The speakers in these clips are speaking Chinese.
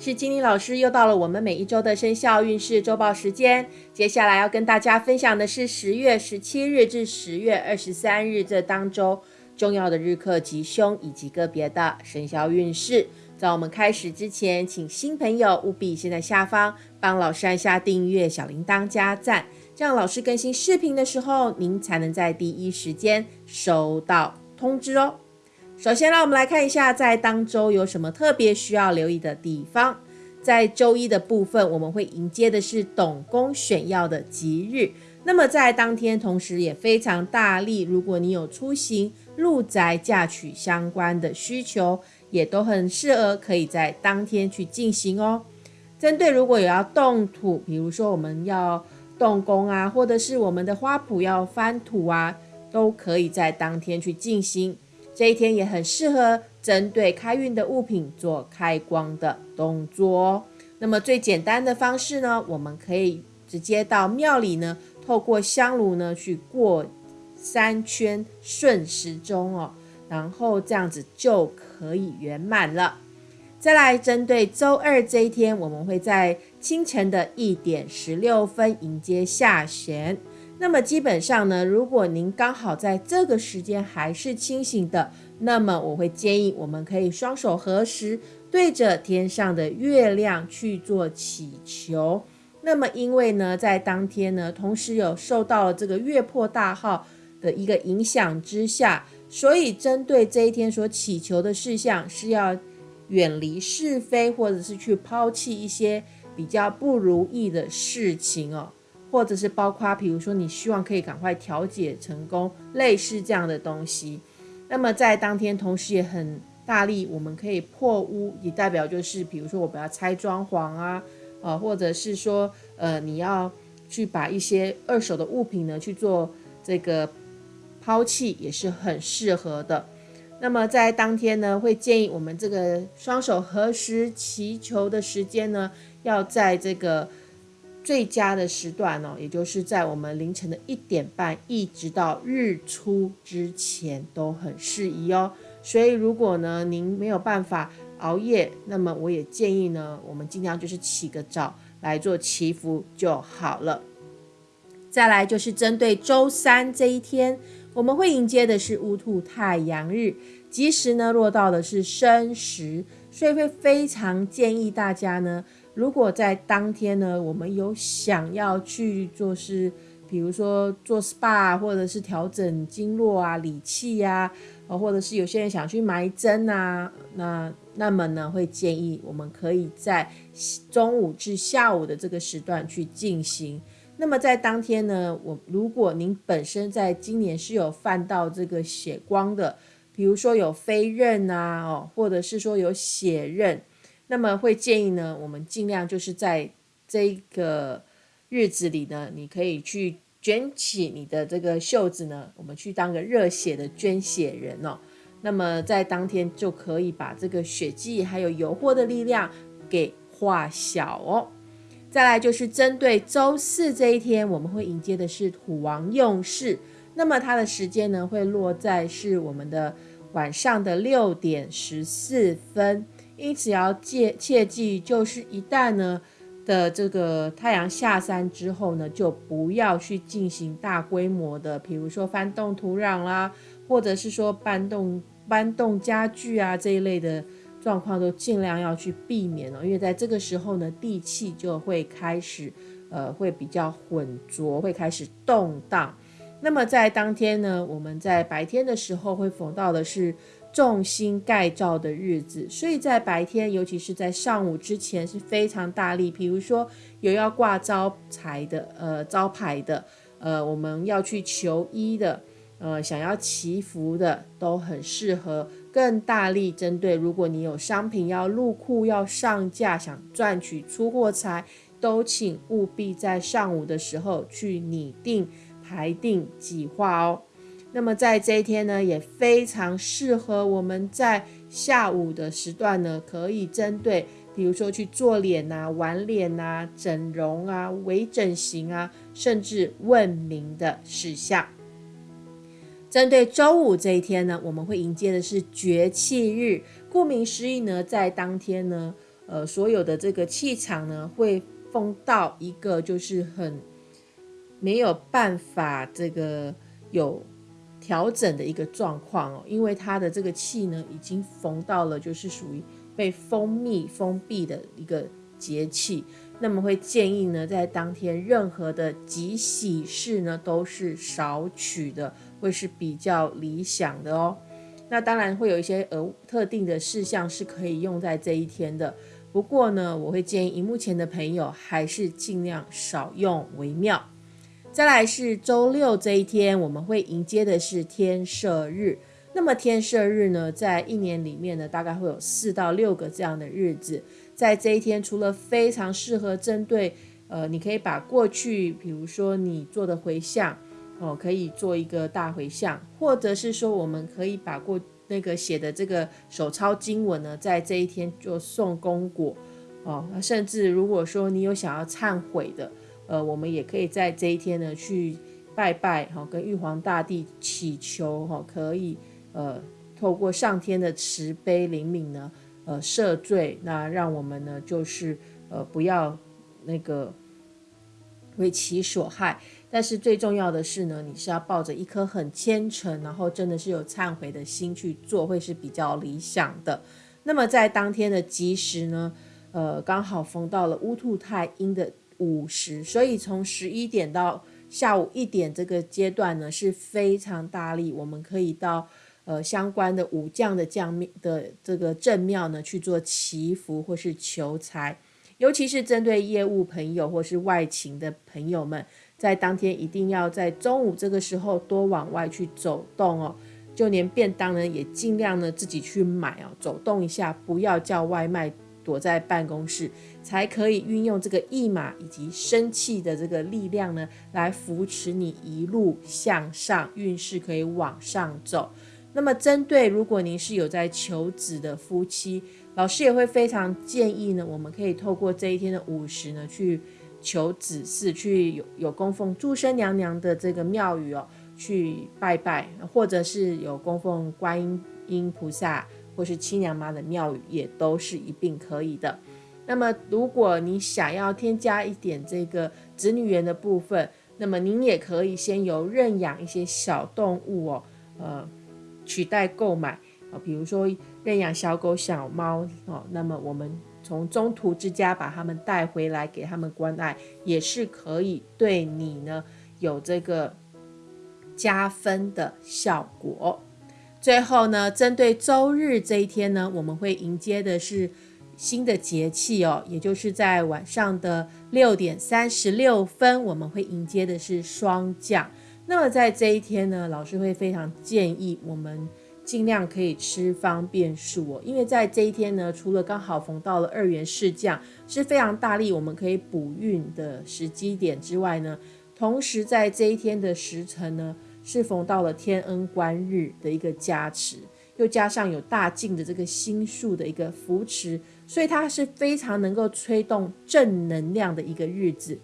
是金玲老师，又到了我们每一周的生肖运势周报时间。接下来要跟大家分享的是十月十七日至十月二十三日这当周重要的日课吉凶以及个别的生肖运势。在我们开始之前，请新朋友务必先在下方帮老师按下订阅、小铃铛加赞，这样老师更新视频的时候，您才能在第一时间收到通知哦。首先，让我们来看一下，在当周有什么特别需要留意的地方。在周一的部分，我们会迎接的是董公选要的吉日。那么在当天，同时也非常大力。如果你有出行、入宅、嫁娶相关的需求，也都很适合可以在当天去进行哦。针对如果有要动土，比如说我们要动工啊，或者是我们的花圃要翻土啊，都可以在当天去进行。这一天也很适合针对开运的物品做开光的动作。那么最简单的方式呢，我们可以直接到庙里呢，透过香炉呢去过三圈顺时钟哦，然后这样子就可以圆满了。再来针对周二这一天，我们会在清晨的一点十六分迎接下弦。那么基本上呢，如果您刚好在这个时间还是清醒的，那么我会建议我们可以双手合十，对着天上的月亮去做祈求。那么因为呢，在当天呢，同时有受到了这个月破大号的一个影响之下，所以针对这一天所祈求的事项是要远离是非，或者是去抛弃一些比较不如意的事情哦。或者是包括，比如说你希望可以赶快调解成功，类似这样的东西。那么在当天，同时也很大力，我们可以破屋，也代表就是，比如说我们要拆装潢啊，呃，或者是说，呃，你要去把一些二手的物品呢去做这个抛弃，也是很适合的。那么在当天呢，会建议我们这个双手合十祈求的时间呢，要在这个。最佳的时段呢，也就是在我们凌晨的一点半，一直到日出之前都很适宜哦。所以如果呢您没有办法熬夜，那么我也建议呢，我们尽量就是起个早来做祈福就好了。再来就是针对周三这一天，我们会迎接的是乌兔太阳日，吉时呢落到的是申时，所以会非常建议大家呢。如果在当天呢，我们有想要去做是，比如说做 SPA 或者是调整经络啊、理气呀，或者是有些人想去埋针啊，那那么呢，会建议我们可以在中午至下午的这个时段去进行。那么在当天呢，我如果您本身在今年是有犯到这个血光的，比如说有飞刃啊，哦，或者是说有血刃。那么会建议呢，我们尽量就是在这个日子里呢，你可以去卷起你的这个袖子呢，我们去当个热血的捐血人哦。那么在当天就可以把这个血迹还有油祸的力量给化小哦。再来就是针对周四这一天，我们会迎接的是土王用事，那么它的时间呢会落在是我们的晚上的六点十四分。因此要切切记，就是一旦呢的这个太阳下山之后呢，就不要去进行大规模的，比如说翻动土壤啦，或者是说搬动搬动家具啊这一类的状况，都尽量要去避免哦。因为在这个时候呢，地气就会开始呃会比较浑浊，会开始动荡。那么在当天呢，我们在白天的时候会逢到的是。重心盖照的日子，所以在白天，尤其是在上午之前是非常大力。比如说有要挂招财的，呃，招牌的，呃，我们要去求医的，呃，想要祈福的，都很适合更大力针对。如果你有商品要入库、要上架，想赚取出货财，都请务必在上午的时候去拟定、排定计划哦。那么在这一天呢，也非常适合我们在下午的时段呢，可以针对，比如说去做脸呐、玩脸呐、整容啊、微整形啊，甚至问名的事项。针对周五这一天呢，我们会迎接的是绝气日。顾名思义呢，在当天呢，呃，所有的这个气场呢，会封到一个就是很没有办法这个有调整的一个状况哦，因为它的这个气呢，已经逢到了就是属于被封密封闭的一个节气。那么会建议呢，在当天任何的吉喜事呢，都是少取的，会是比较理想的哦。那当然会有一些呃特定的事项是可以用在这一天的，不过呢，我会建议荧幕前的朋友还是尽量少用为妙。再来是周六这一天，我们会迎接的是天赦日。那么天赦日呢，在一年里面呢，大概会有四到六个这样的日子。在这一天，除了非常适合针对，呃，你可以把过去，比如说你做的回向，哦，可以做一个大回向，或者是说，我们可以把过那个写的这个手抄经文呢，在这一天就送功果，哦，甚至如果说你有想要忏悔的，呃，我们也可以在这一天呢去拜拜，哈，跟玉皇大帝祈求，哈，可以。呃，透过上天的慈悲灵敏呢，呃，赦罪，那让我们呢，就是呃，不要那个为其所害。但是最重要的是呢，你是要抱着一颗很虔诚，然后真的是有忏悔的心去做，会是比较理想的。那么在当天的吉时呢，呃，刚好逢到了乌兔太阴的午时，所以从十一点到下午一点这个阶段呢，是非常大力，我们可以到。呃，相关的武将的将庙的这个正庙呢，去做祈福或是求财，尤其是针对业务朋友或是外勤的朋友们，在当天一定要在中午这个时候多往外去走动哦。就连便当呢，也尽量呢自己去买哦，走动一下，不要叫外卖，躲在办公室，才可以运用这个驿马以及生气的这个力量呢，来扶持你一路向上，运势可以往上走。那么，针对如果您是有在求子的夫妻，老师也会非常建议呢，我们可以透过这一天的午时呢，去求子嗣，去有有供奉祝生娘娘的这个庙宇哦，去拜拜，或者是有供奉观音音菩萨或是七娘妈的庙宇，也都是一并可以的。那么，如果你想要添加一点这个子女缘的部分，那么您也可以先由认养一些小动物哦，呃。取代购买啊，比如说认养小狗、小猫哦，那么我们从中途之家把它们带回来，给他们关爱，也是可以对你呢有这个加分的效果。最后呢，针对周日这一天呢，我们会迎接的是新的节气哦，也就是在晚上的六点三十六分，我们会迎接的是霜降。那么在这一天呢，老师会非常建议我们尽量可以吃方便素哦，因为在这一天呢，除了刚好逢到了二元四降是非常大力，我们可以补运的时机点之外呢，同时在这一天的时辰呢，是逢到了天恩观日的一个加持，又加上有大进的这个星数的一个扶持，所以它是非常能够吹动正能量的一个日子。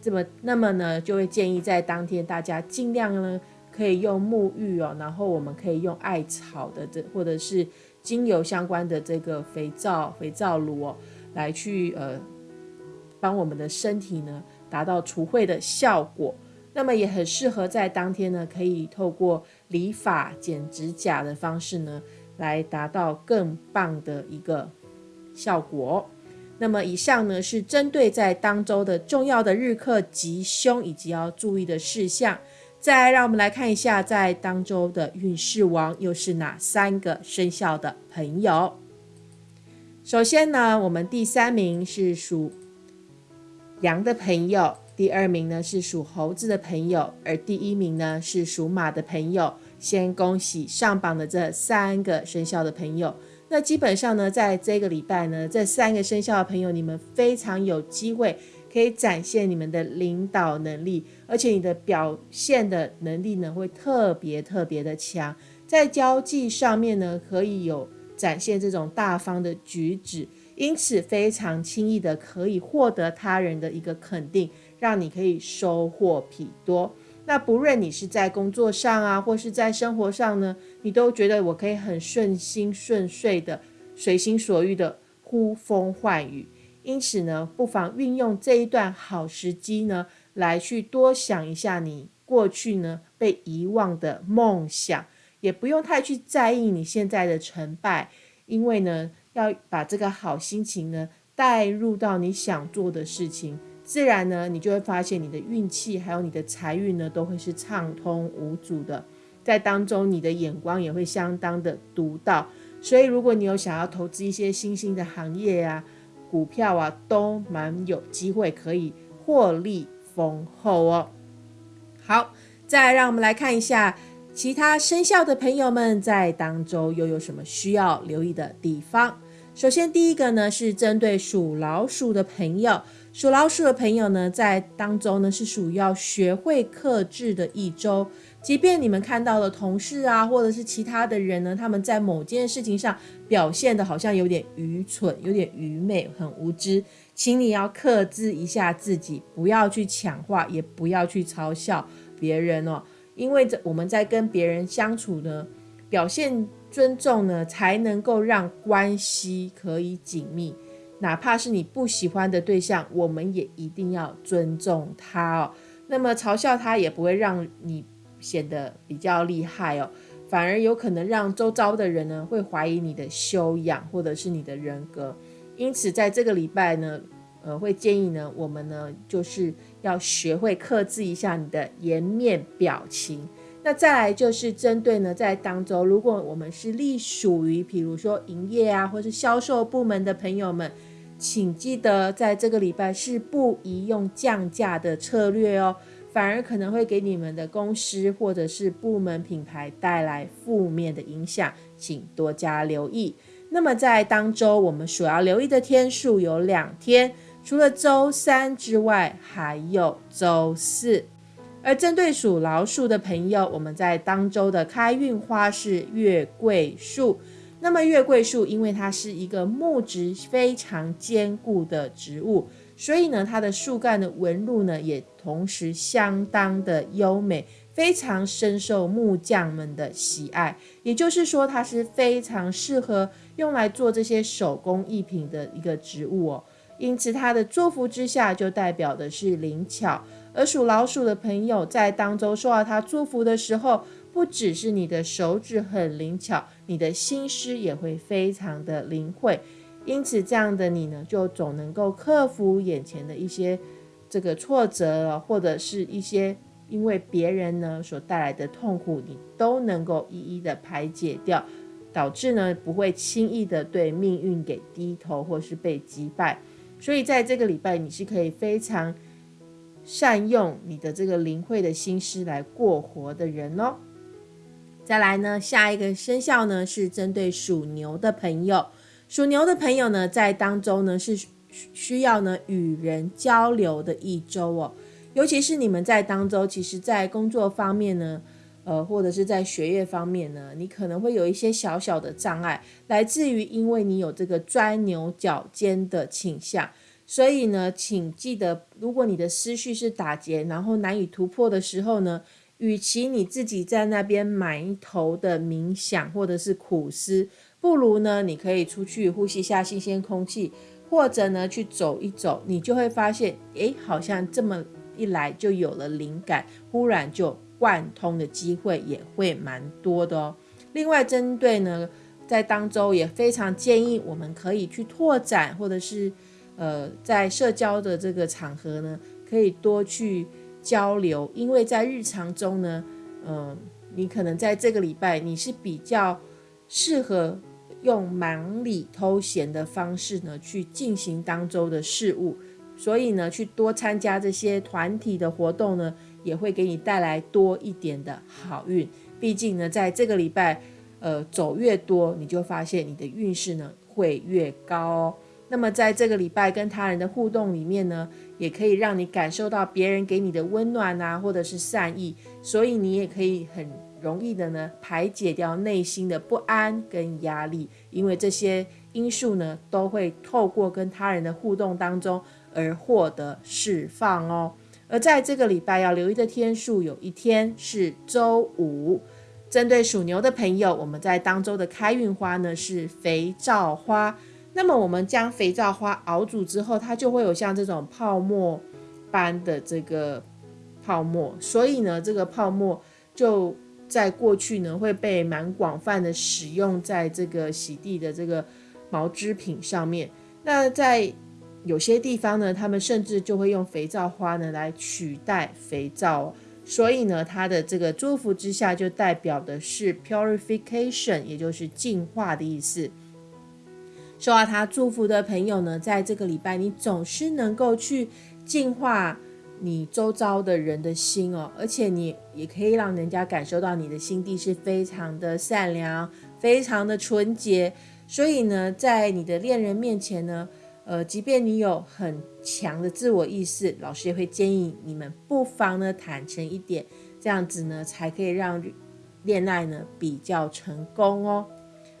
这么，那么呢，就会建议在当天大家尽量呢，可以用沐浴哦，然后我们可以用艾草的这或者是精油相关的这个肥皂、肥皂乳哦，来去呃，帮我们的身体呢达到除秽的效果。那么也很适合在当天呢，可以透过理发、剪指甲的方式呢，来达到更棒的一个效果。那么以上呢是针对在当周的重要的日课吉凶以及要注意的事项。再让我们来看一下，在当周的运势王又是哪三个生肖的朋友？首先呢，我们第三名是属羊的朋友，第二名呢是属猴子的朋友，而第一名呢是属马的朋友。先恭喜上榜的这三个生肖的朋友。那基本上呢，在这个礼拜呢，这三个生肖的朋友，你们非常有机会可以展现你们的领导能力，而且你的表现的能力呢，会特别特别的强，在交际上面呢，可以有展现这种大方的举止，因此非常轻易的可以获得他人的一个肯定，让你可以收获颇多。那不论你是在工作上啊，或是在生活上呢，你都觉得我可以很顺心顺遂的、随心所欲的呼风唤雨。因此呢，不妨运用这一段好时机呢，来去多想一下你过去呢被遗忘的梦想，也不用太去在意你现在的成败，因为呢，要把这个好心情呢带入到你想做的事情，自然呢，你就会发现你的运气还有你的财运呢都会是畅通无阻的，在当中你的眼光也会相当的独到，所以如果你有想要投资一些新兴的行业呀。股票啊，都蛮有机会可以获利丰厚哦。好，再让我们来看一下其他生肖的朋友们在当周又有什么需要留意的地方。首先，第一个呢是针对属老鼠的朋友。属老鼠的朋友呢，在当中呢是属于要学会克制的一周。即便你们看到了同事啊，或者是其他的人呢，他们在某件事情上表现的好像有点愚蠢、有点愚昧、很无知，请你要克制一下自己，不要去强化，也不要去嘲笑别人哦。因为这我们在跟别人相处呢，表现尊重呢，才能够让关系可以紧密。哪怕是你不喜欢的对象，我们也一定要尊重他哦。那么嘲笑他也不会让你显得比较厉害哦，反而有可能让周遭的人呢会怀疑你的修养或者是你的人格。因此，在这个礼拜呢，呃，会建议呢，我们呢就是要学会克制一下你的颜面表情。那再来就是针对呢，在当中，如果我们是隶属于，比如说营业啊，或是销售部门的朋友们。请记得，在这个礼拜是不宜用降价的策略哦，反而可能会给你们的公司或者是部门品牌带来负面的影响，请多加留意。那么在当周，我们所要留意的天数有两天，除了周三之外，还有周四。而针对属老鼠的朋友，我们在当周的开运花是月桂树。那么月桂树，因为它是一个木质非常坚固的植物，所以呢，它的树干的纹路呢，也同时相当的优美，非常深受木匠们的喜爱。也就是说，它是非常适合用来做这些手工艺品的一个植物哦。因此，它的祝福之下，就代表的是灵巧。而属老鼠的朋友在当中受到它祝福的时候，不只是你的手指很灵巧，你的心思也会非常的灵慧。因此，这样的你呢，就总能够克服眼前的一些这个挫折，或者是一些因为别人呢所带来的痛苦，你都能够一一的排解掉，导致呢不会轻易的对命运给低头，或是被击败。所以，在这个礼拜，你是可以非常善用你的这个灵慧的心思来过活的人哦。再来呢，下一个生肖呢是针对属牛的朋友。属牛的朋友呢，在当中呢是需要呢与人交流的一周哦。尤其是你们在当中，其实在工作方面呢，呃，或者是在学业方面呢，你可能会有一些小小的障碍，来自于因为你有这个钻牛角尖的倾向。所以呢，请记得，如果你的思绪是打结，然后难以突破的时候呢。与其你自己在那边埋头的冥想或者是苦思，不如呢，你可以出去呼吸一下新鲜空气，或者呢去走一走，你就会发现，诶，好像这么一来就有了灵感，忽然就贯通的机会也会蛮多的哦。另外，针对呢，在当周也非常建议我们可以去拓展，或者是呃，在社交的这个场合呢，可以多去。交流，因为在日常中呢，嗯，你可能在这个礼拜你是比较适合用忙里偷闲的方式呢去进行当周的事物，所以呢，去多参加这些团体的活动呢，也会给你带来多一点的好运。毕竟呢，在这个礼拜，呃，走越多，你就发现你的运势呢会越高。那么在这个礼拜跟他人的互动里面呢，也可以让你感受到别人给你的温暖啊，或者是善意，所以你也可以很容易的呢排解掉内心的不安跟压力，因为这些因素呢都会透过跟他人的互动当中而获得释放哦。而在这个礼拜要留意的天数，有一天是周五，针对属牛的朋友，我们在当周的开运花呢是肥皂花。那么我们将肥皂花熬煮之后，它就会有像这种泡沫般的这个泡沫，所以呢，这个泡沫就在过去呢会被蛮广泛的使用在这个洗地的这个毛织品上面。那在有些地方呢，他们甚至就会用肥皂花呢来取代肥皂。所以呢，它的这个祝福之下就代表的是 purification，也就是净化的意思。受到他祝福的朋友呢，在这个礼拜你总是能够去净化你周遭的人的心哦，而且你也可以让人家感受到你的心地是非常的善良、非常的纯洁。所以呢，在你的恋人面前呢，呃，即便你有很强的自我意识，老师也会建议你们不妨呢坦诚一点，这样子呢才可以让恋爱呢比较成功哦。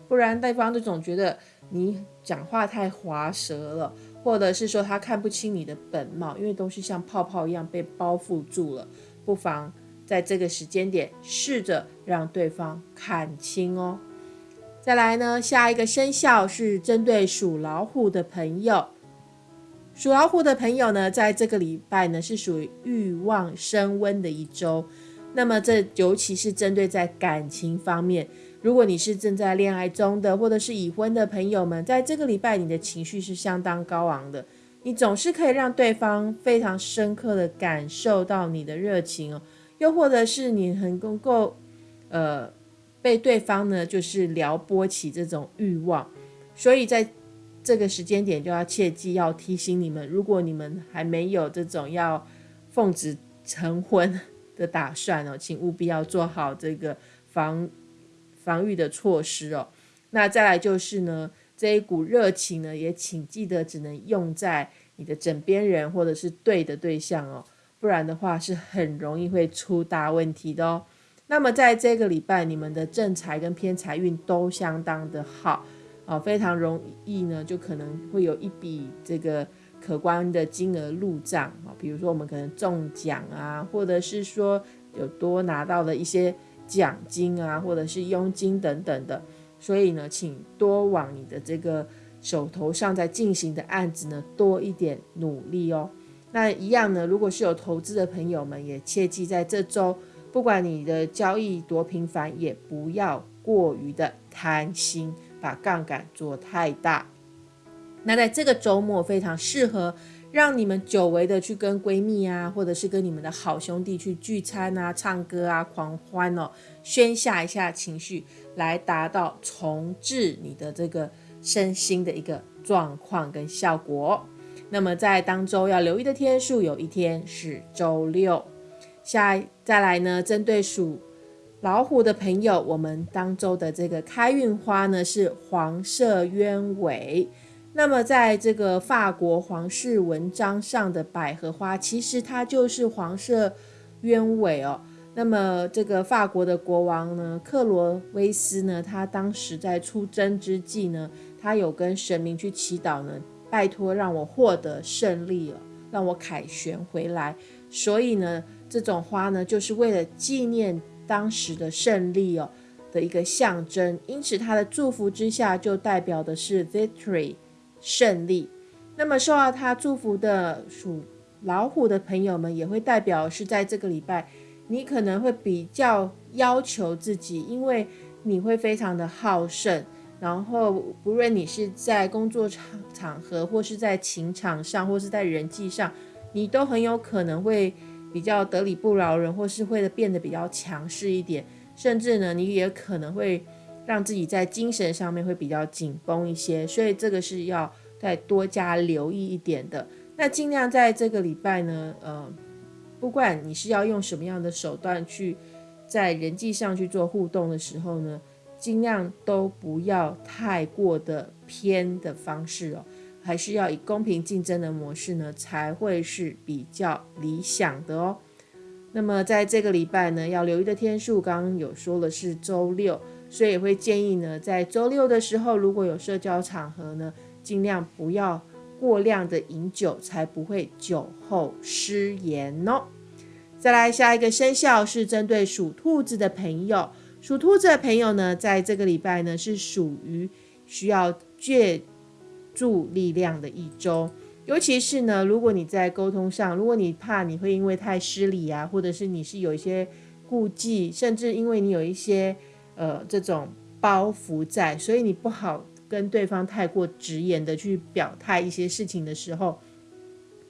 不然对方就总觉得你讲话太滑舌了，或者是说他看不清你的本貌，因为都是像泡泡一样被包覆住了。不妨在这个时间点试着让对方看清哦。再来呢，下一个生肖是针对属老虎的朋友。属老虎的朋友呢，在这个礼拜呢是属于欲望升温的一周。那么这尤其是针对在感情方面。如果你是正在恋爱中的，或者是已婚的朋友们，在这个礼拜，你的情绪是相当高昂的。你总是可以让对方非常深刻的感受到你的热情哦，又或者是你很能够，呃，被对方呢就是撩拨起这种欲望。所以在这个时间点，就要切记要提醒你们，如果你们还没有这种要奉子成婚的打算哦，请务必要做好这个防。防御的措施哦，那再来就是呢，这一股热情呢，也请记得只能用在你的枕边人或者是对的对象哦，不然的话是很容易会出大问题的哦。那么在这个礼拜，你们的正财跟偏财运都相当的好啊，非常容易呢，就可能会有一笔这个可观的金额入账啊，比如说我们可能中奖啊，或者是说有多拿到了一些。奖金啊，或者是佣金等等的，所以呢，请多往你的这个手头上在进行的案子呢多一点努力哦。那一样呢，如果是有投资的朋友们，也切记在这周，不管你的交易多频繁，也不要过于的贪心，把杠杆做太大。那在这个周末非常适合。让你们久违的去跟闺蜜啊，或者是跟你们的好兄弟去聚餐啊、唱歌啊、狂欢哦，宣泄一下情绪，来达到重置你的这个身心的一个状况跟效果。那么在当周要留意的天数，有一天是周六。下再来呢，针对属老虎的朋友，我们当周的这个开运花呢是黄色鸢尾。那么，在这个法国皇室文章上的百合花，其实它就是黄色鸢尾哦。那么，这个法国的国王呢，克罗威斯呢，他当时在出征之际呢，他有跟神明去祈祷呢，拜托让我获得胜利了，让我凯旋回来。所以呢，这种花呢，就是为了纪念当时的胜利哦的一个象征。因此，他的祝福之下，就代表的是 victory。胜利，那么受到他祝福的属老虎的朋友们，也会代表是在这个礼拜，你可能会比较要求自己，因为你会非常的好胜，然后不论你是在工作场场合，或是在情场上，或是在人际上，你都很有可能会比较得理不饶人，或是会变得比较强势一点，甚至呢，你也可能会。让自己在精神上面会比较紧绷一些，所以这个是要再多加留意一点的。那尽量在这个礼拜呢，呃，不管你是要用什么样的手段去在人际上去做互动的时候呢，尽量都不要太过的偏的方式哦，还是要以公平竞争的模式呢，才会是比较理想的哦。那么在这个礼拜呢，要留意的天数，刚刚有说了是周六。所以会建议呢，在周六的时候，如果有社交场合呢，尽量不要过量的饮酒，才不会酒后失言哦。再来下一个生肖是针对属兔子的朋友，属兔子的朋友呢，在这个礼拜呢是属于需要借助力量的一周。尤其是呢，如果你在沟通上，如果你怕你会因为太失礼啊，或者是你是有一些顾忌，甚至因为你有一些呃这种包袱在，所以你不好跟对方太过直言的去表态一些事情的时候，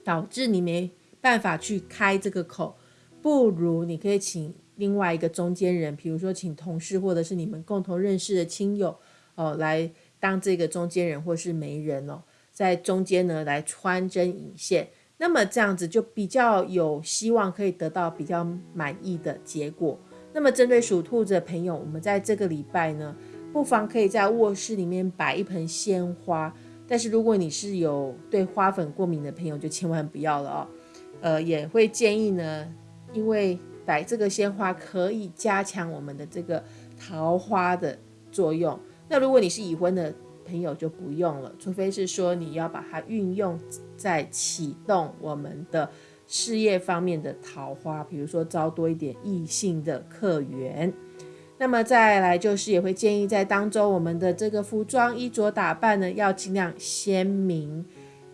导致你没办法去开这个口，不如你可以请另外一个中间人，比如说请同事或者是你们共同认识的亲友哦，来当这个中间人或是媒人哦。在中间呢，来穿针引线，那么这样子就比较有希望可以得到比较满意的结果。那么针对属兔子的朋友，我们在这个礼拜呢，不妨可以在卧室里面摆一盆鲜花。但是如果你是有对花粉过敏的朋友，就千万不要了哦。呃，也会建议呢，因为摆这个鲜花可以加强我们的这个桃花的作用。那如果你是已婚的，朋友就不用了，除非是说你要把它运用在启动我们的事业方面的桃花，比如说招多一点异性的客源。那么再来就是也会建议在当中我们的这个服装衣着打扮呢，要尽量鲜明，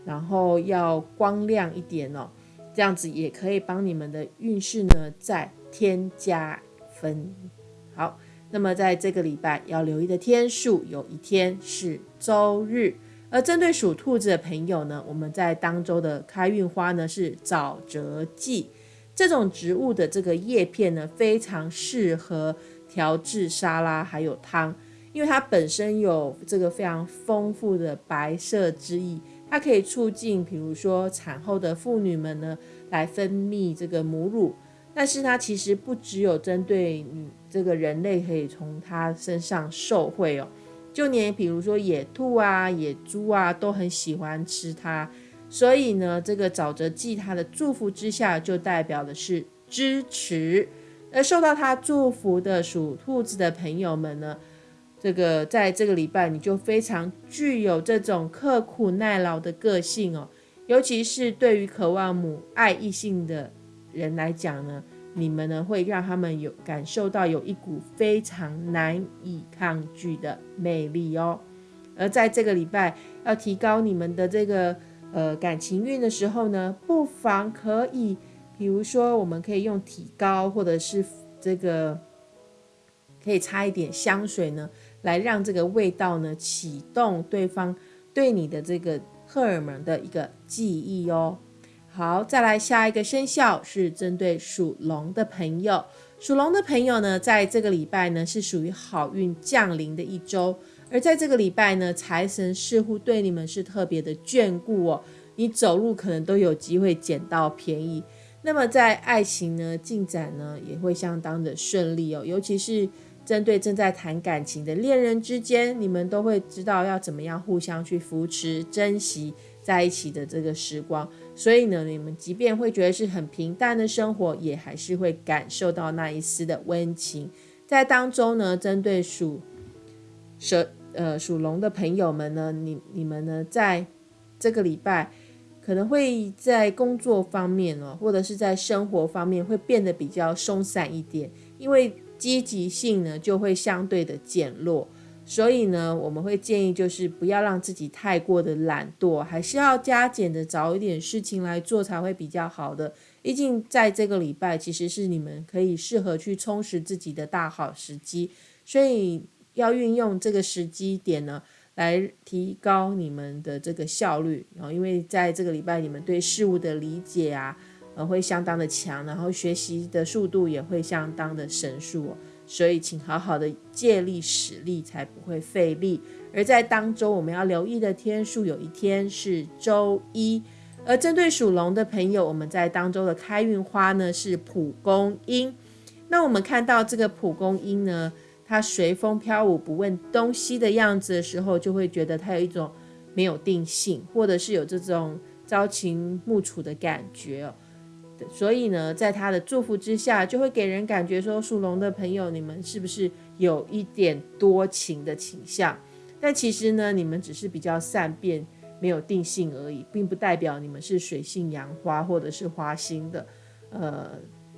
然后要光亮一点哦，这样子也可以帮你们的运势呢再添加分。好。那么在这个礼拜要留意的天数，有一天是周日。而针对属兔子的朋友呢，我们在当周的开运花呢是沼泽蓟。这种植物的这个叶片呢，非常适合调制沙拉还有汤，因为它本身有这个非常丰富的白色之意，它可以促进，比如说产后的妇女们呢来分泌这个母乳。但是它其实不只有针对你这个人类可以从它身上受惠哦，就连比如说野兔啊、野猪啊都很喜欢吃它，所以呢，这个沼泽蓟它的祝福之下就代表的是支持，而受到它祝福的属兔子的朋友们呢，这个在这个礼拜你就非常具有这种刻苦耐劳的个性哦，尤其是对于渴望母爱异性的。人来讲呢，你们呢会让他们有感受到有一股非常难以抗拒的魅力哦。而在这个礼拜要提高你们的这个呃感情运的时候呢，不妨可以，比如说我们可以用体膏，或者是这个可以擦一点香水呢，来让这个味道呢启动对方对你的这个荷尔蒙的一个记忆哦。好，再来下一个生肖是针对属龙的朋友。属龙的朋友呢，在这个礼拜呢是属于好运降临的一周，而在这个礼拜呢，财神似乎对你们是特别的眷顾哦。你走路可能都有机会捡到便宜。那么在爱情呢进展呢也会相当的顺利哦，尤其是针对正在谈感情的恋人之间，你们都会知道要怎么样互相去扶持、珍惜。在一起的这个时光，所以呢，你们即便会觉得是很平淡的生活，也还是会感受到那一丝的温情。在当中呢，针对属蛇呃属龙的朋友们呢，你你们呢，在这个礼拜可能会在工作方面哦，或者是在生活方面会变得比较松散一点，因为积极性呢就会相对的减弱。所以呢，我们会建议就是不要让自己太过的懒惰，还是要加减的找一点事情来做才会比较好的。毕竟在这个礼拜，其实是你们可以适合去充实自己的大好时机，所以要运用这个时机点呢，来提高你们的这个效率。然后，因为在这个礼拜，你们对事物的理解啊，呃，会相当的强，然后学习的速度也会相当的神速。所以，请好好的借力使力，才不会费力。而在当周，我们要留意的天数，有一天是周一。而针对属龙的朋友，我们在当周的开运花呢是蒲公英。那我们看到这个蒲公英呢，它随风飘舞，不问东西的样子的时候，就会觉得它有一种没有定性，或者是有这种朝秦暮楚的感觉哦。所以呢，在他的祝福之下，就会给人感觉说，属龙的朋友，你们是不是有一点多情的倾向？但其实呢，你们只是比较善变，没有定性而已，并不代表你们是水性杨花或者是花心的。呃，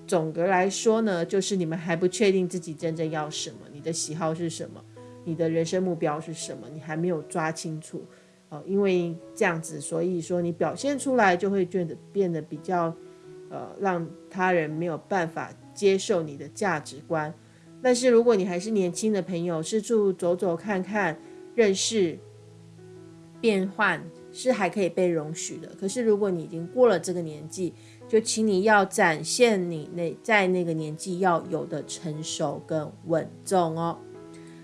总的来说呢，就是你们还不确定自己真正要什么，你的喜好是什么，你的人生目标是什么，你还没有抓清楚。哦，因为这样子，所以说你表现出来就会觉得变得比较，呃，让他人没有办法接受你的价值观。但是如果你还是年轻的朋友，四处走走看看，认识变换是还可以被容许的。可是如果你已经过了这个年纪，就请你要展现你那在那个年纪要有的成熟跟稳重哦。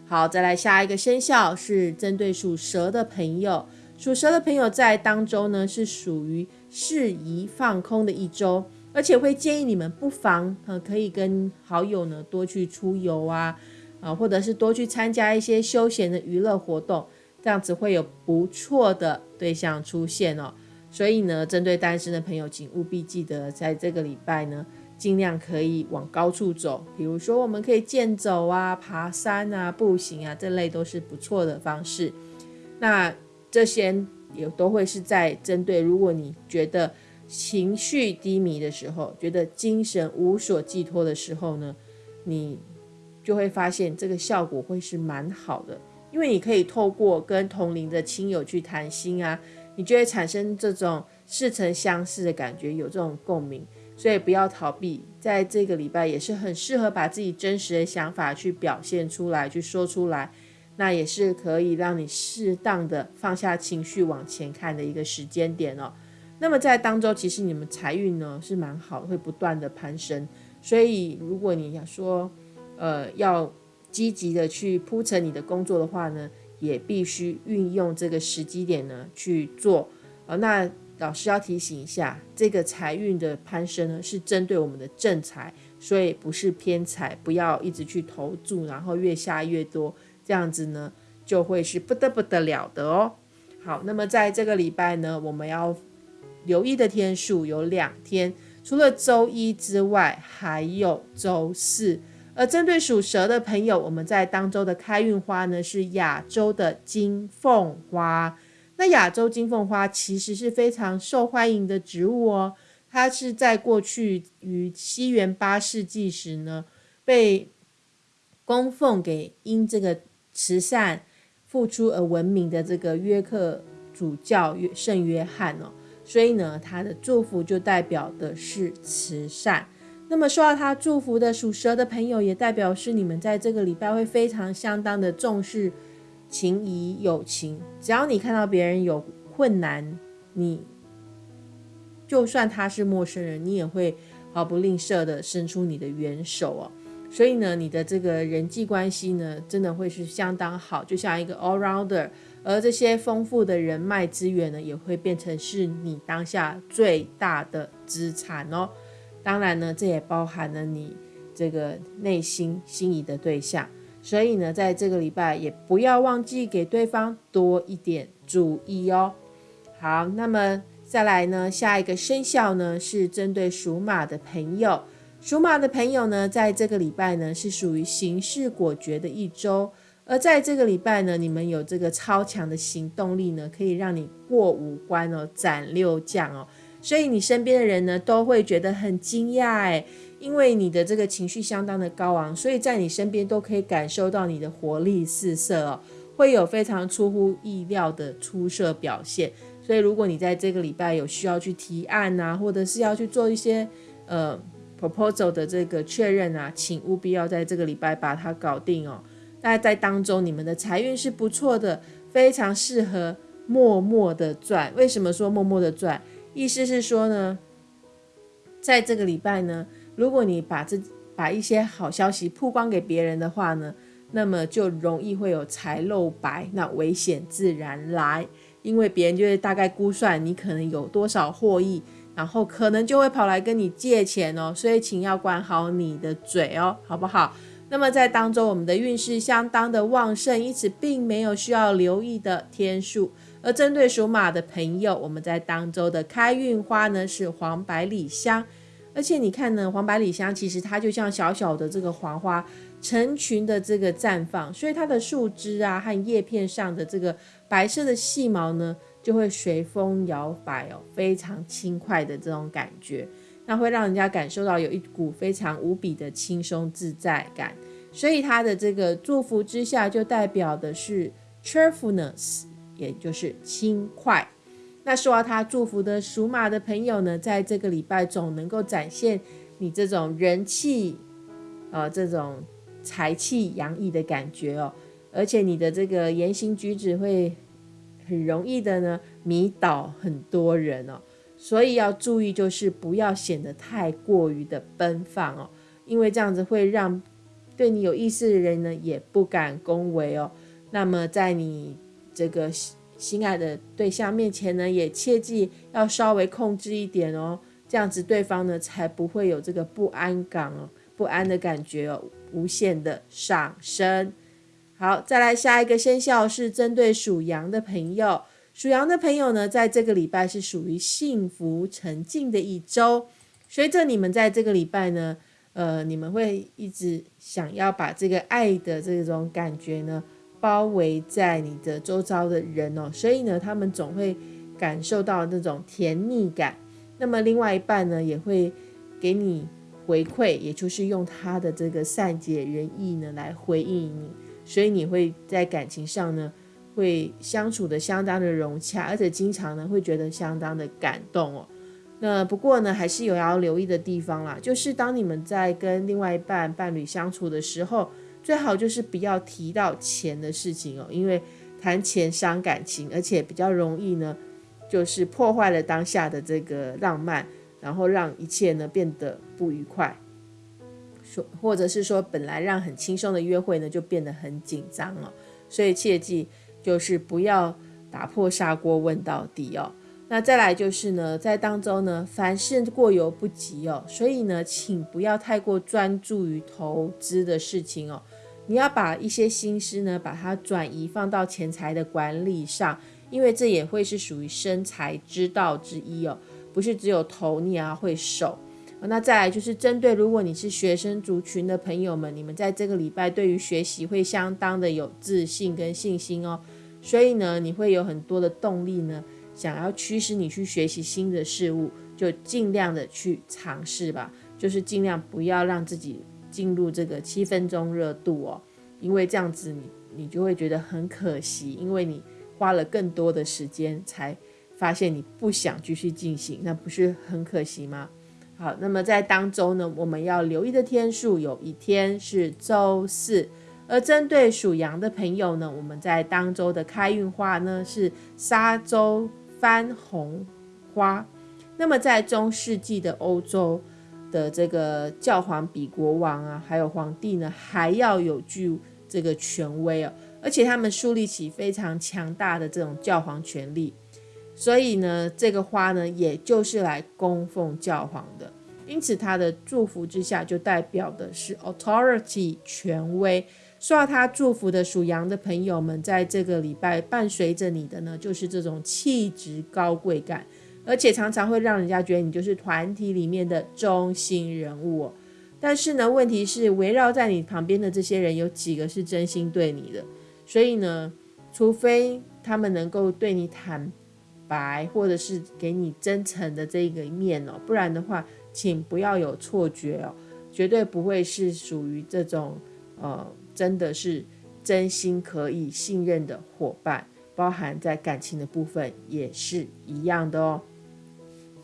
好，再来下一个生肖是针对属蛇的朋友，属蛇的朋友在当周呢是属于适宜放空的一周，而且会建议你们不妨呃可以跟好友呢多去出游啊，啊或者是多去参加一些休闲的娱乐活动，这样子会有不错的对象出现哦。所以呢，针对单身的朋友，请务必记得在这个礼拜呢。尽量可以往高处走，比如说我们可以健走啊、爬山啊、步行啊，这类都是不错的方式。那这些也都会是在针对，如果你觉得情绪低迷的时候，觉得精神无所寄托的时候呢，你就会发现这个效果会是蛮好的，因为你可以透过跟同龄的亲友去谈心啊，你就会产生这种似曾相识的感觉，有这种共鸣。所以不要逃避，在这个礼拜也是很适合把自己真实的想法去表现出来，去说出来，那也是可以让你适当的放下情绪往前看的一个时间点哦。那么在当中，其实你们财运呢是蛮好，会不断的攀升。所以如果你要说，呃，要积极的去铺陈你的工作的话呢，也必须运用这个时机点呢去做呃，那。老师要提醒一下，这个财运的攀升呢，是针对我们的正财，所以不是偏财，不要一直去投注，然后越下越多，这样子呢，就会是不得不得了的哦。好，那么在这个礼拜呢，我们要留意的天数有两天，除了周一之外，还有周四。而针对属蛇的朋友，我们在当周的开运花呢，是亚洲的金凤花。那亚洲金凤花其实是非常受欢迎的植物哦，它是在过去于西元八世纪时呢，被供奉给因这个慈善付出而闻名的这个约克主教圣约翰哦，所以呢，他的祝福就代表的是慈善。那么受到他祝福的属蛇的朋友，也代表是你们在这个礼拜会非常相当的重视。情谊友情，只要你看到别人有困难，你就算他是陌生人，你也会毫不吝啬的伸出你的援手哦。所以呢，你的这个人际关系呢，真的会是相当好，就像一个 all rounder。而这些丰富的人脉资源呢，也会变成是你当下最大的资产哦。当然呢，这也包含了你这个内心心仪的对象。所以呢，在这个礼拜也不要忘记给对方多一点注意哦。好，那么再来呢，下一个生肖呢是针对属马的朋友。属马的朋友呢，在这个礼拜呢是属于行事果决的一周，而在这个礼拜呢，你们有这个超强的行动力呢，可以让你过五关哦，斩六将哦。所以你身边的人呢，都会觉得很惊讶哎。因为你的这个情绪相当的高昂，所以在你身边都可以感受到你的活力四射哦，会有非常出乎意料的出色表现。所以如果你在这个礼拜有需要去提案啊，或者是要去做一些呃 proposal 的这个确认啊，请务必要在这个礼拜把它搞定哦。那在当中，你们的财运是不错的，非常适合默默的赚。为什么说默默的赚？意思是说呢，在这个礼拜呢。如果你把这把一些好消息曝光给别人的话呢，那么就容易会有财漏白，那危险自然来，因为别人就会大概估算你可能有多少获益，然后可能就会跑来跟你借钱哦，所以请要管好你的嘴哦，好不好？那么在当中，我们的运势相当的旺盛，因此并没有需要留意的天数。而针对属马的朋友，我们在当周的开运花呢是黄百里香。而且你看呢，黄百里香其实它就像小小的这个黄花，成群的这个绽放，所以它的树枝啊和叶片上的这个白色的细毛呢，就会随风摇摆哦，非常轻快的这种感觉，那会让人家感受到有一股非常无比的轻松自在感。所以他的这个祝福之下，就代表的是 cheerfulness，也就是轻快。那受到他祝福的属马的朋友呢，在这个礼拜总能够展现你这种人气，呃，这种财气洋溢的感觉哦。而且你的这个言行举止会很容易的呢迷倒很多人哦。所以要注意，就是不要显得太过于的奔放哦，因为这样子会让对你有意思的人呢也不敢恭维哦。那么在你这个。心爱的对象面前呢，也切记要稍微控制一点哦，这样子对方呢才不会有这个不安感哦，不安的感觉哦，无限的上升。好，再来下一个生肖是针对属羊的朋友，属羊的朋友呢，在这个礼拜是属于幸福沉静的一周。随着你们在这个礼拜呢，呃，你们会一直想要把这个爱的这种感觉呢。包围在你的周遭的人哦，所以呢，他们总会感受到那种甜蜜感。那么另外一半呢，也会给你回馈，也就是用他的这个善解人意呢来回应你。所以你会在感情上呢，会相处的相当的融洽，而且经常呢会觉得相当的感动哦。那不过呢，还是有要留意的地方啦，就是当你们在跟另外一半伴侣相处的时候。最好就是不要提到钱的事情哦，因为谈钱伤感情，而且比较容易呢，就是破坏了当下的这个浪漫，然后让一切呢变得不愉快。说或者是说本来让很轻松的约会呢，就变得很紧张哦。所以切记就是不要打破砂锅问到底哦。那再来就是呢，在当中呢，凡事过犹不及哦，所以呢，请不要太过专注于投资的事情哦。你要把一些心思呢，把它转移放到钱财的管理上，因为这也会是属于生财之道之一哦。不是只有投，你也要会守。那再来就是针对如果你是学生族群的朋友们，你们在这个礼拜对于学习会相当的有自信跟信心哦。所以呢，你会有很多的动力呢。想要驱使你去学习新的事物，就尽量的去尝试吧。就是尽量不要让自己进入这个七分钟热度哦，因为这样子你你就会觉得很可惜，因为你花了更多的时间才发现你不想继续进行，那不是很可惜吗？好，那么在当周呢，我们要留意的天数有一天是周四，而针对属羊的朋友呢，我们在当周的开运花呢是沙洲。番红花，那么在中世纪的欧洲的这个教皇比国王啊，还有皇帝呢，还要有具这个权威哦，而且他们树立起非常强大的这种教皇权力，所以呢，这个花呢，也就是来供奉教皇的，因此它的祝福之下，就代表的是 authority 权威。受到他祝福的属羊的朋友们，在这个礼拜伴随着你的呢，就是这种气质高贵感，而且常常会让人家觉得你就是团体里面的中心人物哦。但是呢，问题是围绕在你旁边的这些人有几个是真心对你的？所以呢，除非他们能够对你坦白，或者是给你真诚的这个面哦，不然的话，请不要有错觉哦，绝对不会是属于这种呃。真的是真心可以信任的伙伴，包含在感情的部分也是一样的哦。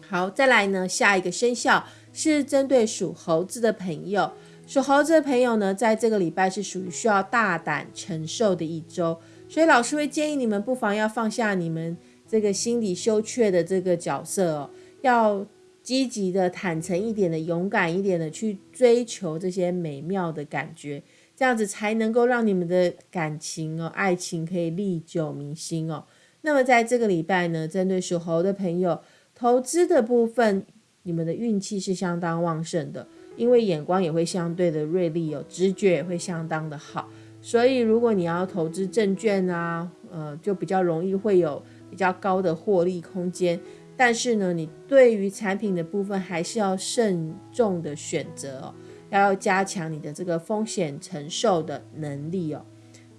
好，再来呢，下一个生肖是针对属猴子的朋友。属猴子的朋友呢，在这个礼拜是属于需要大胆承受的一周，所以老师会建议你们不妨要放下你们这个心理羞怯的这个角色哦，要积极的、坦诚一点的、勇敢一点的去追求这些美妙的感觉。这样子才能够让你们的感情哦，爱情可以历久弥新哦。那么在这个礼拜呢，针对属猴的朋友，投资的部分，你们的运气是相当旺盛的，因为眼光也会相对的锐利哦，直觉也会相当的好。所以如果你要投资证券啊，呃，就比较容易会有比较高的获利空间。但是呢，你对于产品的部分还是要慎重的选择哦。要加强你的这个风险承受的能力哦。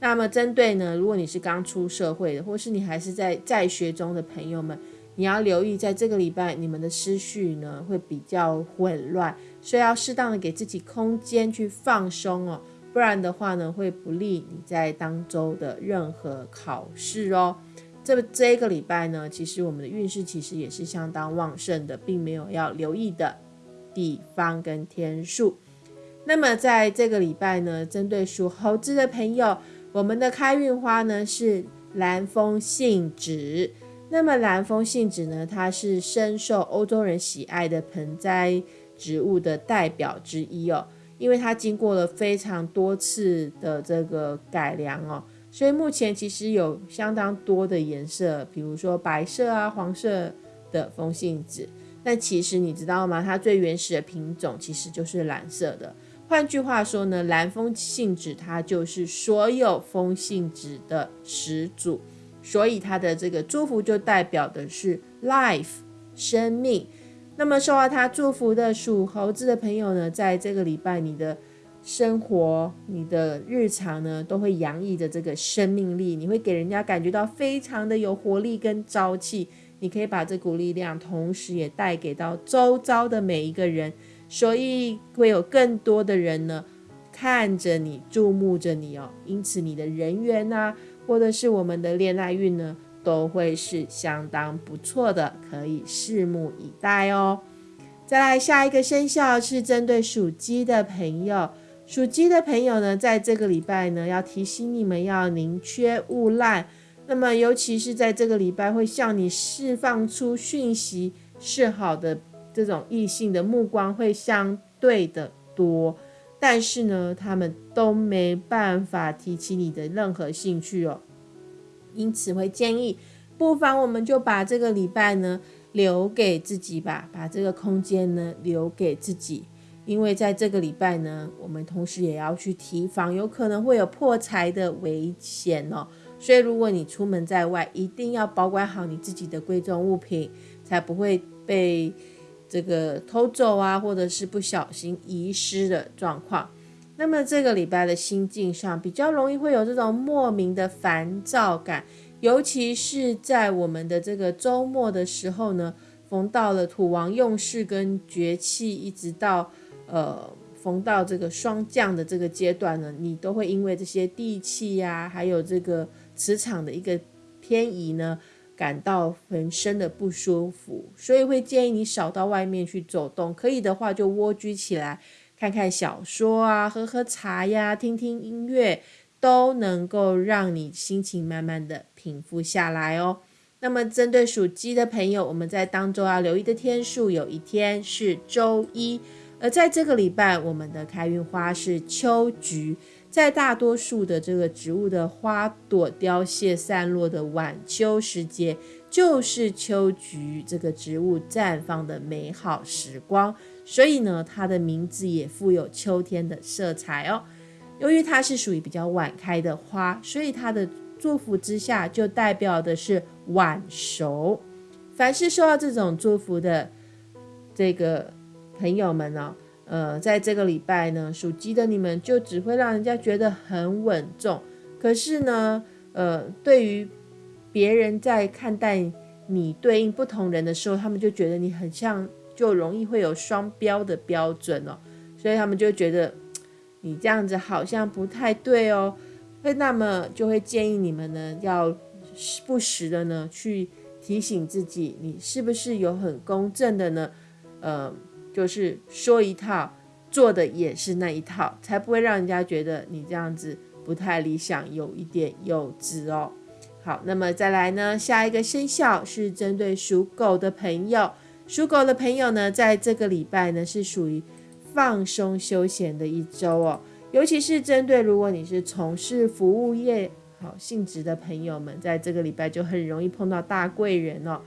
那么针对呢，如果你是刚出社会的，或是你还是在在学中的朋友们，你要留意，在这个礼拜你们的思绪呢会比较混乱，所以要适当的给自己空间去放松哦，不然的话呢会不利你在当周的任何考试哦。这这一个礼拜呢，其实我们的运势其实也是相当旺盛的，并没有要留意的地方跟天数。那么在这个礼拜呢，针对属猴子的朋友，我们的开运花呢是蓝风信纸。那么蓝风信纸呢，它是深受欧洲人喜爱的盆栽植物的代表之一哦，因为它经过了非常多次的这个改良哦。所以目前其实有相当多的颜色，比如说白色啊、黄色的风信纸。但其实你知道吗？它最原始的品种其实就是蓝色的。换句话说呢，蓝风信纸它就是所有风信纸的始祖，所以它的这个祝福就代表的是 life 生命。那么受到它祝福的属猴子的朋友呢，在这个礼拜你的。生活，你的日常呢，都会洋溢着这个生命力，你会给人家感觉到非常的有活力跟朝气。你可以把这股力量，同时也带给到周遭的每一个人，所以会有更多的人呢看着你，注目着你哦。因此，你的人缘呐，或者是我们的恋爱运呢，都会是相当不错的，可以拭目以待哦。再来，下一个生肖是针对属鸡的朋友。属鸡的朋友呢，在这个礼拜呢，要提醒你们要宁缺毋滥。那么，尤其是在这个礼拜，会向你释放出讯息是好的这种异性的目光会相对的多，但是呢，他们都没办法提起你的任何兴趣哦。因此，会建议，不妨我们就把这个礼拜呢留给自己吧，把这个空间呢留给自己。因为在这个礼拜呢，我们同时也要去提防有可能会有破财的危险哦。所以如果你出门在外，一定要保管好你自己的贵重物品，才不会被这个偷走啊，或者是不小心遗失的状况。那么这个礼拜的心境上，比较容易会有这种莫名的烦躁感，尤其是在我们的这个周末的时候呢，逢到了土王用事跟绝气，一直到。呃，逢到这个霜降的这个阶段呢，你都会因为这些地气呀，还有这个磁场的一个偏移呢，感到浑身的不舒服，所以会建议你少到外面去走动，可以的话就蜗居起来，看看小说啊，喝喝茶呀，听听音乐，都能够让你心情慢慢的平复下来哦。那么针对属鸡的朋友，我们在当中要留意的天数，有一天是周一。而在这个礼拜，我们的开运花是秋菊。在大多数的这个植物的花朵凋谢散落的晚秋时节，就是秋菊这个植物绽放的美好时光。所以呢，它的名字也富有秋天的色彩哦。由于它是属于比较晚开的花，所以它的祝福之下就代表的是晚熟。凡是受到这种祝福的这个。朋友们呢，呃，在这个礼拜呢，属鸡的你们就只会让人家觉得很稳重。可是呢，呃，对于别人在看待你对应不同人的时候，他们就觉得你很像，就容易会有双标的标准哦。所以他们就觉得你这样子好像不太对哦。会那么就会建议你们呢，要不时的呢去提醒自己，你是不是有很公正的呢？呃。就是说一套，做的也是那一套，才不会让人家觉得你这样子不太理想，有一点幼稚哦。好，那么再来呢，下一个生肖是针对属狗的朋友，属狗的朋友呢，在这个礼拜呢是属于放松休闲的一周哦，尤其是针对如果你是从事服务业好性质的朋友们，在这个礼拜就很容易碰到大贵人哦。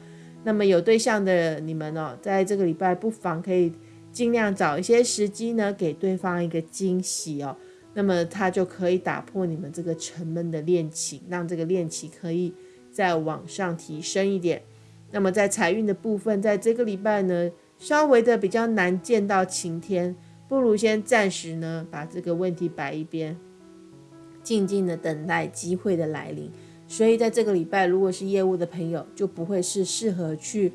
那么有对象的你们哦，在这个礼拜不妨可以尽量找一些时机呢，给对方一个惊喜哦。那么他就可以打破你们这个沉闷的恋情，让这个恋情可以再往上提升一点。那么在财运的部分，在这个礼拜呢，稍微的比较难见到晴天，不如先暂时呢把这个问题摆一边，静静的等待机会的来临。所以在这个礼拜，如果是业务的朋友，就不会是适合去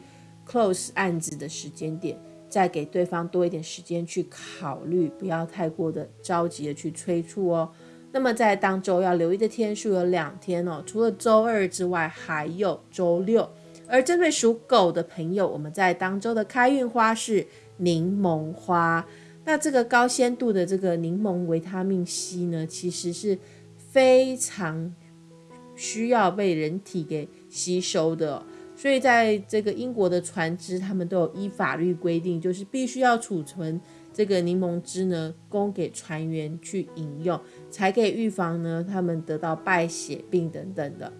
close 案子的时间点，再给对方多一点时间去考虑，不要太过的着急的去催促哦。那么在当周要留意的天数有两天哦，除了周二之外，还有周六。而针对属狗的朋友，我们在当周的开运花是柠檬花。那这个高鲜度的这个柠檬维他命 C 呢，其实是非常需要被人体给吸收的。所以在这个英国的船只，他们都有依法律规定，就是必须要储存。这个柠檬汁呢，供给船员去饮用，才可以预防呢他们得到败血病等等的。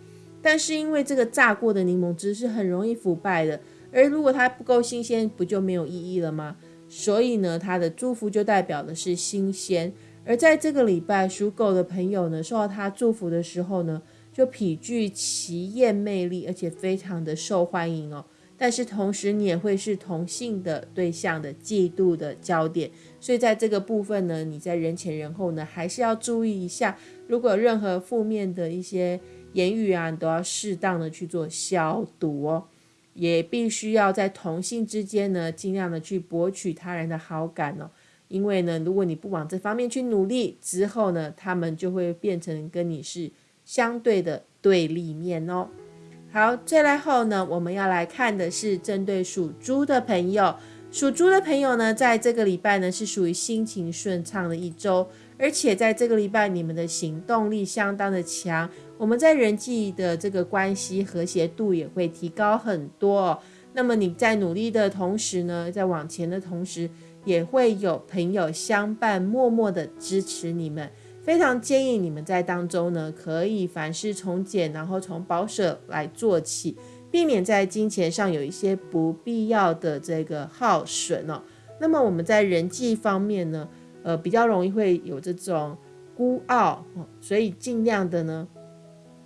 但是因为这个榨过的柠檬汁是很容易腐败的，而如果它不够新鲜，不就没有意义了吗？所以呢，它的祝福就代表的是新鲜。而在这个礼拜，属狗的朋友呢，受到他祝福的时候呢，就颇具奇艳魅力，而且非常的受欢迎哦。但是同时，你也会是同性的对象的嫉妒的焦点，所以在这个部分呢，你在人前人后呢，还是要注意一下。如果任何负面的一些言语啊，你都要适当的去做消毒哦。也必须要在同性之间呢，尽量的去博取他人的好感哦。因为呢，如果你不往这方面去努力，之后呢，他们就会变成跟你是相对的对立面哦。好，再来后呢，我们要来看的是针对属猪的朋友。属猪的朋友呢，在这个礼拜呢是属于心情顺畅的一周，而且在这个礼拜你们的行动力相当的强，我们在人际的这个关系和谐度也会提高很多。哦那么你在努力的同时呢，在往前的同时，也会有朋友相伴，默默的支持你们。非常建议你们在当中呢，可以凡事从简，然后从保守来做起，避免在金钱上有一些不必要的这个耗损哦。那么我们在人际方面呢，呃，比较容易会有这种孤傲哦，所以尽量的呢，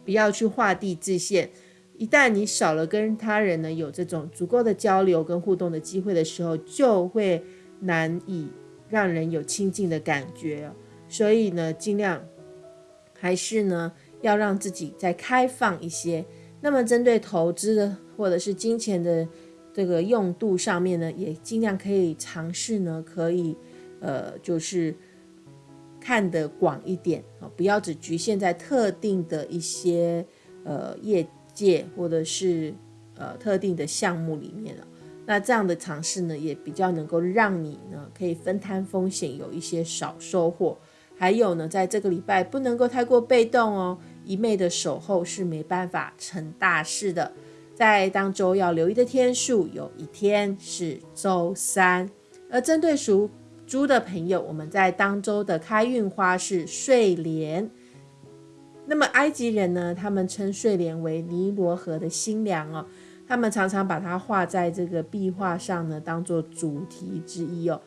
不要去画地自限。一旦你少了跟他人呢有这种足够的交流跟互动的机会的时候，就会难以让人有亲近的感觉所以呢，尽量还是呢，要让自己再开放一些。那么，针对投资的或者是金钱的这个用度上面呢，也尽量可以尝试呢，可以呃，就是看得广一点啊，不要只局限在特定的一些呃业界或者是呃特定的项目里面了。那这样的尝试呢，也比较能够让你呢，可以分摊风险，有一些少收获。还有呢，在这个礼拜不能够太过被动哦，一昧的守候是没办法成大事的。在当周要留意的天数，有一天是周三。而针对属猪的朋友，我们在当周的开运花是睡莲。那么埃及人呢，他们称睡莲为尼罗河的新娘哦，他们常常把它画在这个壁画上呢，当做主题之一哦。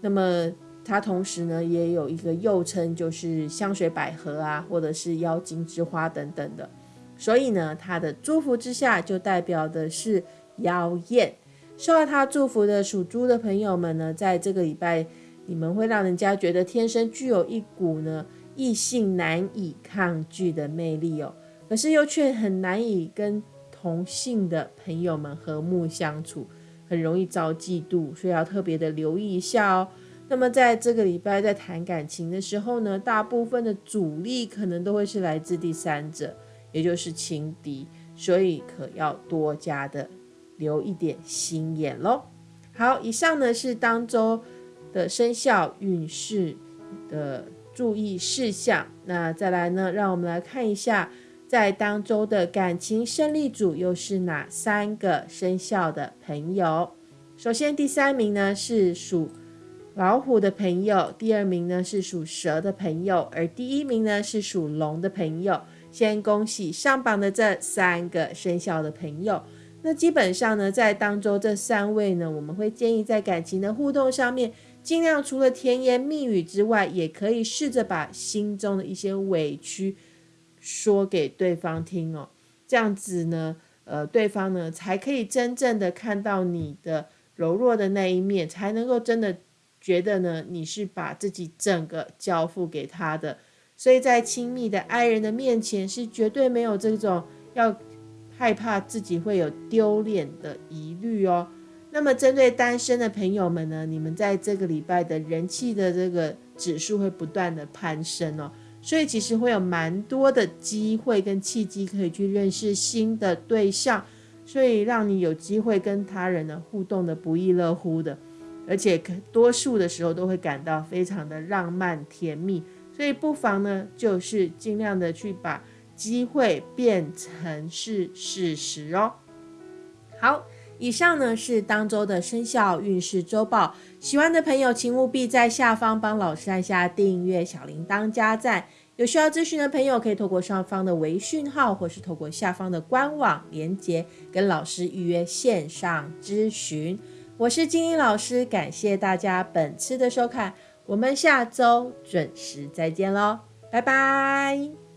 那么。它同时呢，也有一个又称就是香水百合啊，或者是妖精之花等等的。所以呢，它的祝福之下就代表的是妖艳。受到它祝福的属猪的朋友们呢，在这个礼拜，你们会让人家觉得天生具有一股呢异性难以抗拒的魅力哦。可是又却很难以跟同性的朋友们和睦相处，很容易遭嫉妒，所以要特别的留意一下哦。那么在这个礼拜在谈感情的时候呢，大部分的阻力可能都会是来自第三者，也就是情敌，所以可要多加的留一点心眼喽。好，以上呢是当周的生肖运势的注意事项。那再来呢，让我们来看一下，在当周的感情胜利组又是哪三个生肖的朋友？首先第三名呢是属。老虎的朋友，第二名呢是属蛇的朋友，而第一名呢是属龙的朋友。先恭喜上榜的这三个生肖的朋友。那基本上呢，在当中这三位呢，我们会建议在感情的互动上面，尽量除了甜言蜜语之外，也可以试着把心中的一些委屈说给对方听哦。这样子呢，呃，对方呢才可以真正的看到你的柔弱的那一面，才能够真的。觉得呢，你是把自己整个交付给他的，所以在亲密的爱人的面前是绝对没有这种要害怕自己会有丢脸的疑虑哦。那么针对单身的朋友们呢，你们在这个礼拜的人气的这个指数会不断的攀升哦，所以其实会有蛮多的机会跟契机可以去认识新的对象，所以让你有机会跟他人呢互动的不亦乐乎的，而且多数的时候都会感到非常的浪漫甜蜜。所以不妨呢，就是尽量的去把机会变成是事实哦。好。以上呢是当周的生肖运势周报，喜欢的朋友请务必在下方帮老师按下订阅、小铃铛、加赞。有需要咨询的朋友，可以透过上方的微讯号，或是透过下方的官网连接，跟老师预约线上咨询。我是金英老师，感谢大家本次的收看，我们下周准时再见喽，拜拜。